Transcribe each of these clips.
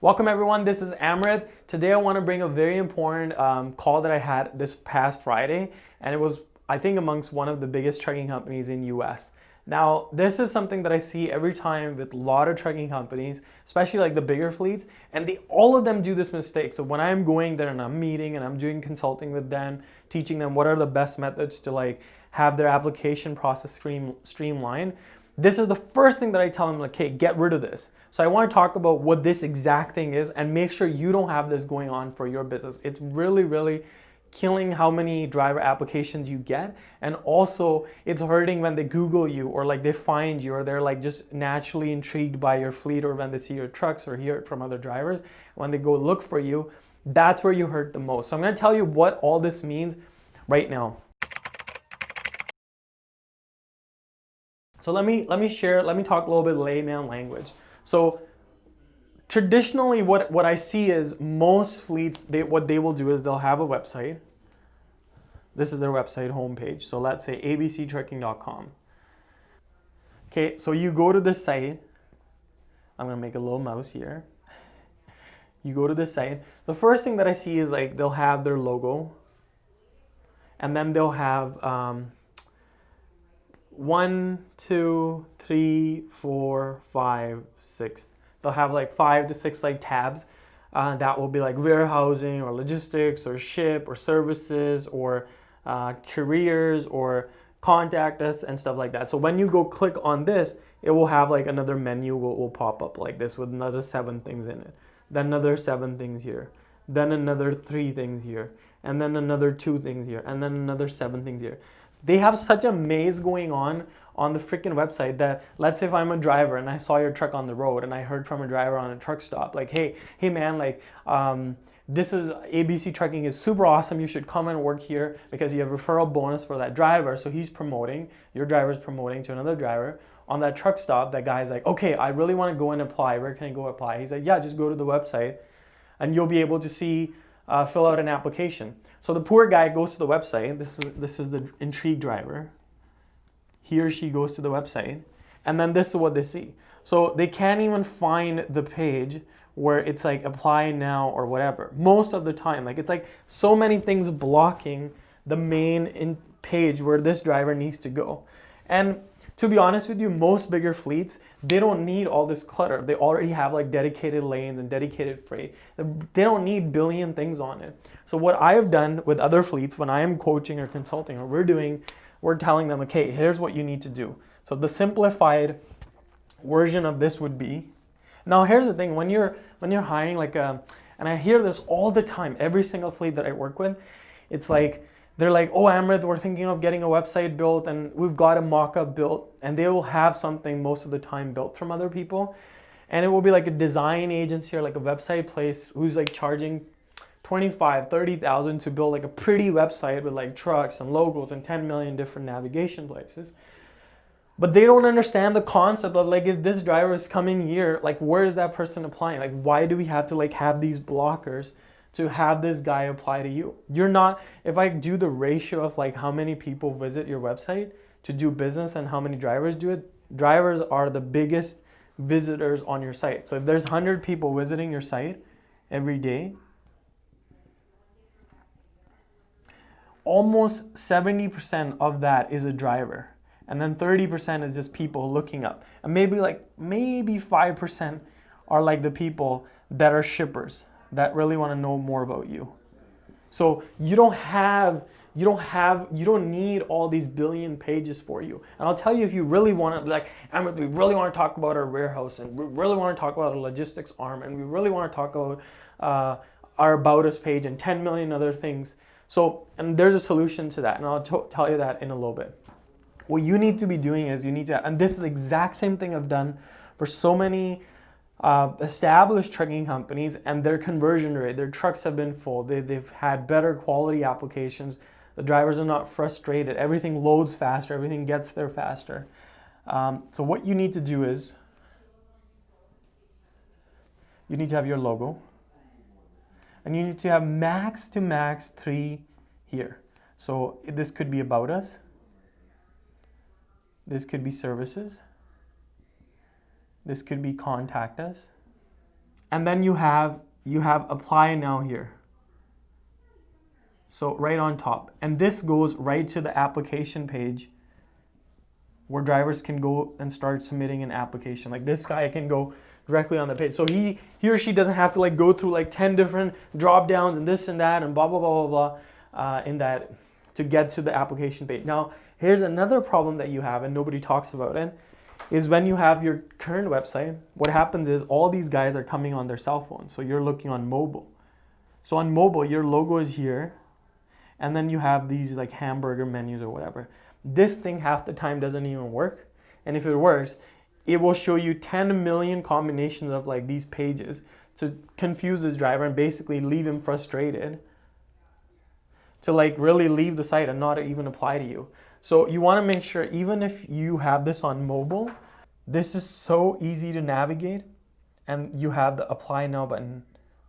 Welcome everyone, this is Amrit. Today I want to bring a very important um, call that I had this past Friday and it was I think amongst one of the biggest trucking companies in US. Now this is something that I see every time with a lot of trucking companies, especially like the bigger fleets and they all of them do this mistake. So when I'm going there and I'm meeting and I'm doing consulting with them, teaching them what are the best methods to like have their application process stream, streamlined, this is the first thing that I tell them like, okay, get rid of this. So I want to talk about what this exact thing is and make sure you don't have this going on for your business. It's really, really killing how many driver applications you get and also it's hurting when they google you or like they find you or they're like just naturally intrigued by your fleet or when they see your trucks or hear it from other drivers when they go look for you that's where you hurt the most so i'm going to tell you what all this means right now So let me let me share, let me talk a little bit layman language. So traditionally what, what I see is most fleets, they, what they will do is they'll have a website. This is their website homepage. So let's say abctrucking.com. Okay, so you go to the site. I'm gonna make a little mouse here. You go to the site. The first thing that I see is like they'll have their logo and then they'll have um, one, two, three, four, five, six. They'll have like five to six like tabs. Uh, that will be like warehousing or logistics or ship or services or uh, careers or contact us and stuff like that. So when you go click on this, it will have like another menu will, will pop up like this with another seven things in it. Then another seven things here. Then another three things here. And then another two things here. And then another seven things here. They have such a maze going on on the freaking website that let's say if I'm a driver and I saw your truck on the road and I heard from a driver on a truck stop like hey hey man like um, this is ABC trucking is super awesome. You should come and work here because you have referral bonus for that driver. So he's promoting your driver is promoting to another driver on that truck stop. That guy's like okay I really want to go and apply. Where can I go apply? He's like yeah just go to the website and you'll be able to see uh, fill out an application. So the poor guy goes to the website. This is, this is the intrigue driver. He or she goes to the website and then this is what they see. So they can't even find the page where it's like apply now or whatever. Most of the time, like it's like so many things blocking the main in page where this driver needs to go. And to be honest with you, most bigger fleets, they don't need all this clutter. They already have like dedicated lanes and dedicated freight. They don't need billion things on it. So what I have done with other fleets when I am coaching or consulting or we're doing, we're telling them, okay, here's what you need to do. So the simplified version of this would be, now here's the thing, when you're, when you're hiring like a, and I hear this all the time, every single fleet that I work with, it's like, they're like, oh, Amrit, we're thinking of getting a website built and we've got a mock-up built and they will have something most of the time built from other people. And it will be like a design agency or like a website place who's like charging 25, 30,000 to build like a pretty website with like trucks and logos and 10 million different navigation places. But they don't understand the concept of like, if this driver is coming here, like where is that person applying? Like, why do we have to like have these blockers to have this guy apply to you. You're not, if I do the ratio of like how many people visit your website to do business and how many drivers do it, drivers are the biggest visitors on your site. So if there's 100 people visiting your site every day, almost 70% of that is a driver. And then 30% is just people looking up. And maybe like, maybe 5% are like the people that are shippers that really want to know more about you. So you don't have, you don't have, you don't need all these billion pages for you. And I'll tell you if you really want to, like, we really want to talk about our warehouse and we really want to talk about our logistics arm and we really want to talk about uh, our about us page and 10 million other things. So, and there's a solution to that and I'll tell you that in a little bit. What you need to be doing is you need to, and this is the exact same thing I've done for so many uh, established trucking companies and their conversion rate, their trucks have been full. They, they've had better quality applications. The drivers are not frustrated. Everything loads faster. Everything gets there faster. Um, so what you need to do is you need to have your logo and you need to have max to max three here. So this could be about us. This could be services. This could be contact us. and then you have you have apply now here. So right on top. And this goes right to the application page where drivers can go and start submitting an application. Like this guy can go directly on the page. So he, he or she doesn't have to like go through like 10 different drop downs and this and that and blah, blah, blah, blah, blah uh, in that to get to the application page. Now, here's another problem that you have and nobody talks about it is when you have your current website, what happens is all these guys are coming on their cell phone. So you're looking on mobile. So on mobile, your logo is here and then you have these like hamburger menus or whatever. This thing half the time doesn't even work. And if it works, it will show you 10 million combinations of like these pages to confuse this driver and basically leave him frustrated to like really leave the site and not even apply to you. So you want to make sure even if you have this on mobile, this is so easy to navigate and you have the apply now button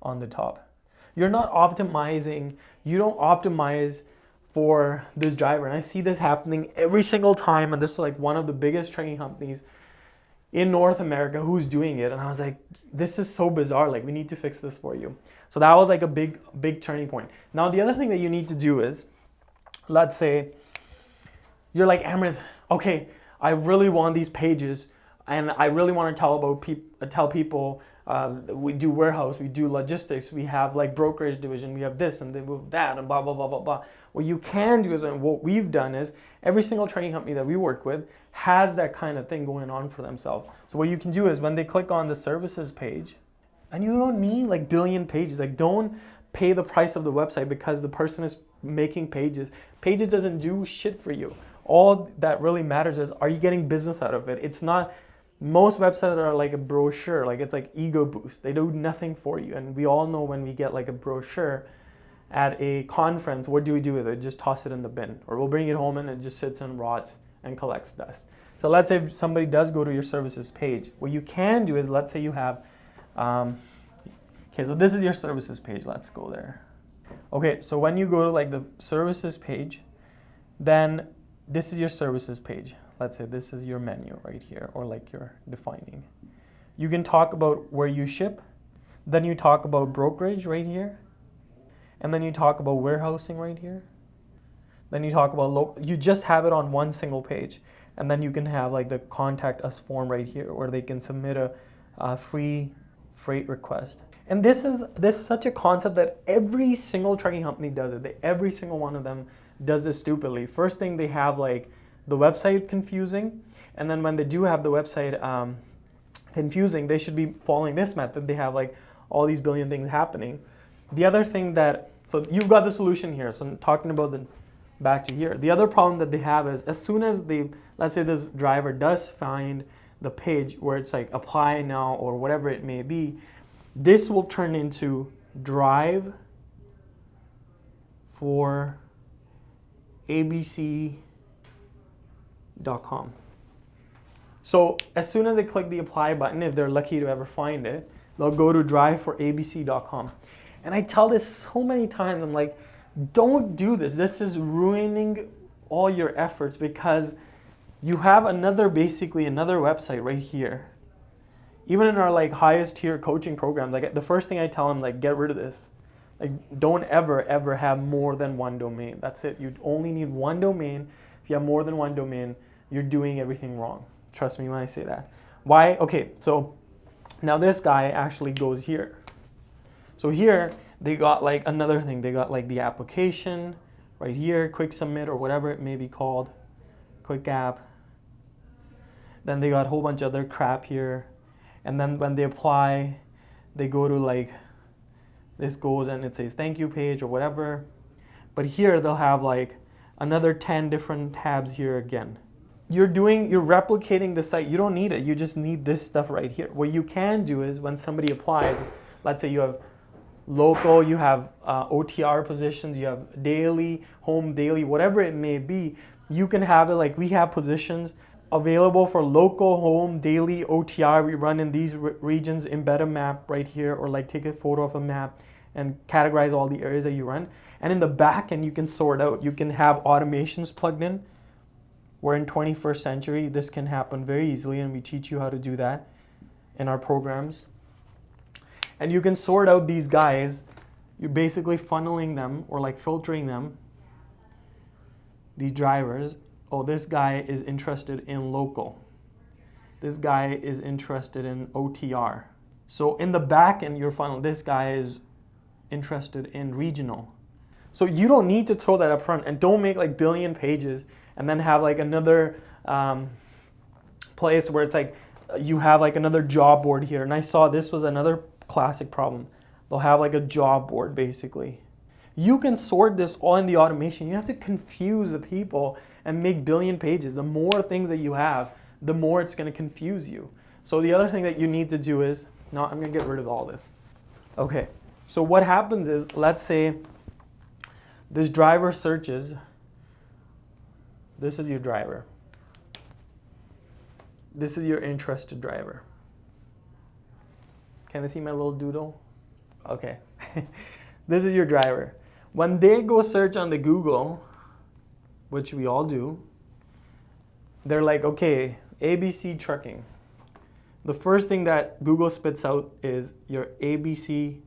on the top. You're not optimizing, you don't optimize for this driver. And I see this happening every single time. And this is like one of the biggest trucking companies in North America who's doing it. And I was like, this is so bizarre. Like, we need to fix this for you. So that was like a big, big turning point. Now, the other thing that you need to do is, let's say you're like, Amrit, okay, I really want these pages and I really want to tell about people, tell people um, we do warehouse, we do logistics, we have like brokerage division, we have this and they move that and blah, blah, blah, blah, blah. What you can do is, and what we've done is, every single training company that we work with has that kind of thing going on for themselves. So what you can do is when they click on the services page, and you don't need like billion pages, like don't pay the price of the website because the person is making pages. Pages doesn't do shit for you. All that really matters is, are you getting business out of it? It's not, most websites are like a brochure, like it's like ego boost. They do nothing for you. And we all know when we get like a brochure at a conference, what do we do with it? Just toss it in the bin. Or we'll bring it home and it just sits and rots and collects dust. So let's say somebody does go to your services page. What you can do is, let's say you have, um, okay, so this is your services page. Let's go there. Okay, so when you go to like the services page, then this is your services page let's say this is your menu right here or like you're defining. You can talk about where you ship, then you talk about brokerage right here, and then you talk about warehousing right here. Then you talk about local, you just have it on one single page. And then you can have like the contact us form right here where they can submit a, a free freight request. And this is this is such a concept that every single trucking company does it. They, every single one of them does this stupidly. First thing they have like the website confusing. And then when they do have the website um, confusing, they should be following this method. They have like all these billion things happening. The other thing that, so you've got the solution here. So I'm talking about the back to here. The other problem that they have is as soon as they, let's say this driver does find the page where it's like apply now or whatever it may be, this will turn into drive for abc.com. So as soon as they click the apply button, if they're lucky to ever find it, they'll go to drive for abc.com. And I tell this so many times, I'm like, don't do this. This is ruining all your efforts because you have another, basically another website right here. Even in our like highest tier coaching programs, like the first thing I tell them, like get rid of this. Like don't ever, ever have more than one domain. That's it. You only need one domain. If you have more than one domain, you're doing everything wrong. Trust me when I say that. Why? Okay, so now this guy actually goes here. So here they got like another thing. They got like the application right here, quick submit or whatever it may be called, quick app. Then they got a whole bunch of other crap here. And then when they apply, they go to like, this goes and it says thank you page or whatever. But here they'll have like another 10 different tabs here again you're doing, you're replicating the site. You don't need it. You just need this stuff right here. What you can do is when somebody applies, let's say you have local, you have uh, OTR positions, you have daily, home daily, whatever it may be, you can have it like we have positions available for local, home, daily, OTR. We run in these re regions, embed a map right here, or like take a photo of a map and categorize all the areas that you run. And in the back end, you can sort out. You can have automations plugged in we're in 21st century. This can happen very easily, and we teach you how to do that in our programs. And you can sort out these guys. You're basically funneling them or like filtering them. These drivers. Oh, this guy is interested in local. This guy is interested in OTR. So in the back end, your funnel, this guy is interested in regional. So you don't need to throw that up front and don't make like billion pages and then have like another um, place where it's like you have like another job board here. And I saw this was another classic problem. They'll have like a job board basically. You can sort this all in the automation. You have to confuse the people and make billion pages. The more things that you have, the more it's going to confuse you. So the other thing that you need to do is, no, I'm going to get rid of all this. Okay, so what happens is, let's say this driver searches, this is your driver. This is your interested driver. Can they see my little doodle? Okay. this is your driver. When they go search on the Google, which we all do, they're like, okay, ABC trucking. The first thing that Google spits out is your ABC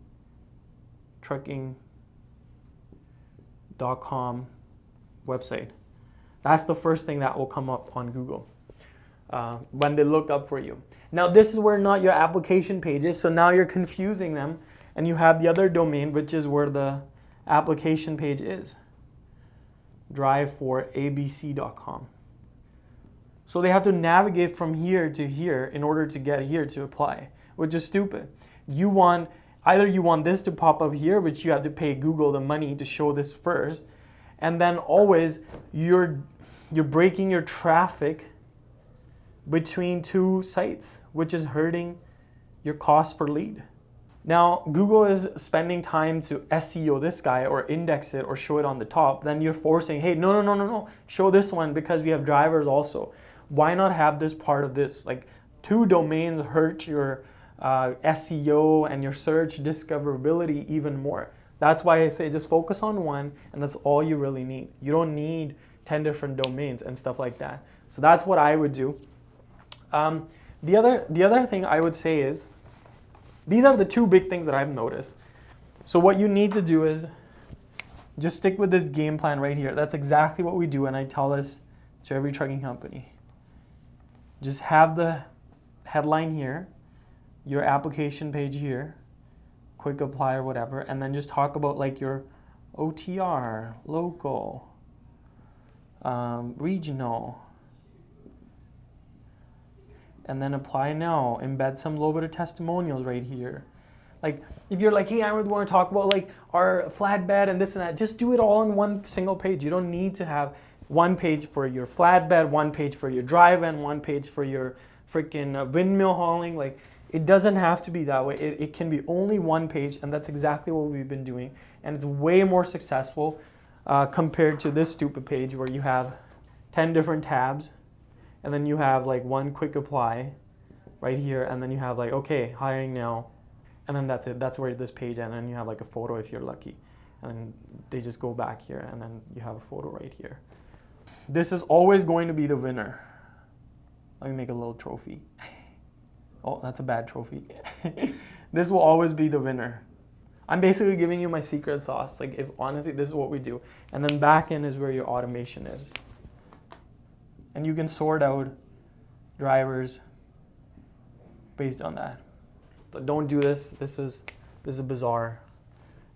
trucking.com website. That's the first thing that will come up on Google uh, when they look up for you. Now this is where not your application page is, so now you're confusing them and you have the other domain which is where the application page is. Drive for abc.com. So they have to navigate from here to here in order to get here to apply, which is stupid. You want, either you want this to pop up here, which you have to pay Google the money to show this first, and then always you're, you're breaking your traffic between two sites, which is hurting your cost per lead. Now, Google is spending time to SEO this guy or index it or show it on the top. Then you're forcing, hey, no, no, no, no, no, show this one because we have drivers also. Why not have this part of this? Like two domains hurt your uh, SEO and your search discoverability even more. That's why I say just focus on one and that's all you really need. You don't need 10 different domains and stuff like that. So that's what I would do. Um, the, other, the other thing I would say is, these are the two big things that I've noticed. So what you need to do is just stick with this game plan right here. That's exactly what we do and I tell this to every trucking company. Just have the headline here, your application page here, quick apply or whatever, and then just talk about like your OTR, local, um, regional, and then apply now. Embed some little bit of testimonials right here. Like if you're like, hey, I would want to talk about like our flatbed and this and that, just do it all in one single page. You don't need to have one page for your flatbed, one page for your drive and one page for your freaking uh, windmill hauling. Like it doesn't have to be that way. It, it can be only one page and that's exactly what we've been doing. And it's way more successful uh, compared to this stupid page where you have 10 different tabs and then you have like one quick apply right here and then you have like okay hiring now. And then that's it. That's where this page and then you have like a photo if you're lucky. And they just go back here and then you have a photo right here. This is always going to be the winner. Let me make a little trophy. Oh that's a bad trophy. This will always be the winner. I'm basically giving you my secret sauce. Like if honestly this is what we do. And then back end is where your automation is and you can sort out drivers based on that. But don't do this. This is this is bizarre.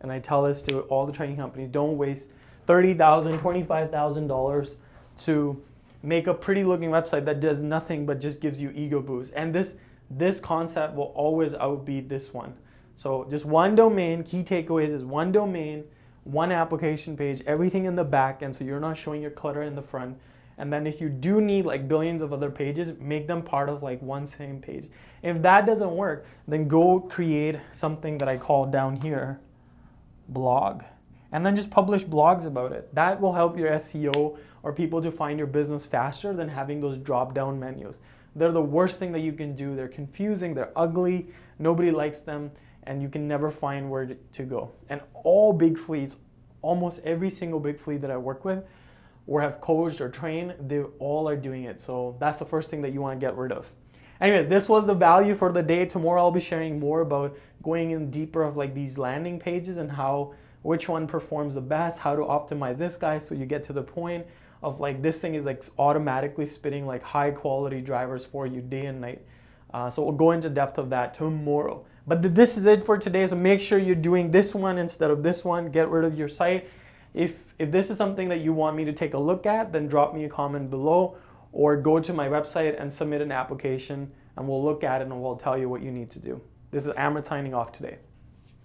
And I tell this to all the training companies, don't waste $30,000, $25,000 to make a pretty looking website that does nothing but just gives you ego boost. And this this concept will always outbeat this one. So just one domain, key takeaways is one domain, one application page, everything in the back end so you're not showing your clutter in the front and then if you do need like billions of other pages, make them part of like one same page. If that doesn't work, then go create something that I call down here, blog. And then just publish blogs about it. That will help your SEO or people to find your business faster than having those drop down menus. They're the worst thing that you can do. They're confusing, they're ugly, nobody likes them, and you can never find where to go. And all big fleets, almost every single big fleet that I work with, or have coached or trained, they all are doing it. So that's the first thing that you want to get rid of. Anyway, this was the value for the day. Tomorrow I'll be sharing more about going in deeper of like these landing pages and how which one performs the best, how to optimize this guy so you get to the point of like this thing is like automatically spitting like high quality drivers for you day and night. Uh, so we'll go into depth of that tomorrow. But th this is it for today. So make sure you're doing this one instead of this one. Get rid of your site. If, if this is something that you want me to take a look at, then drop me a comment below or go to my website and submit an application and we'll look at it and we'll tell you what you need to do. This is Amrit signing off today.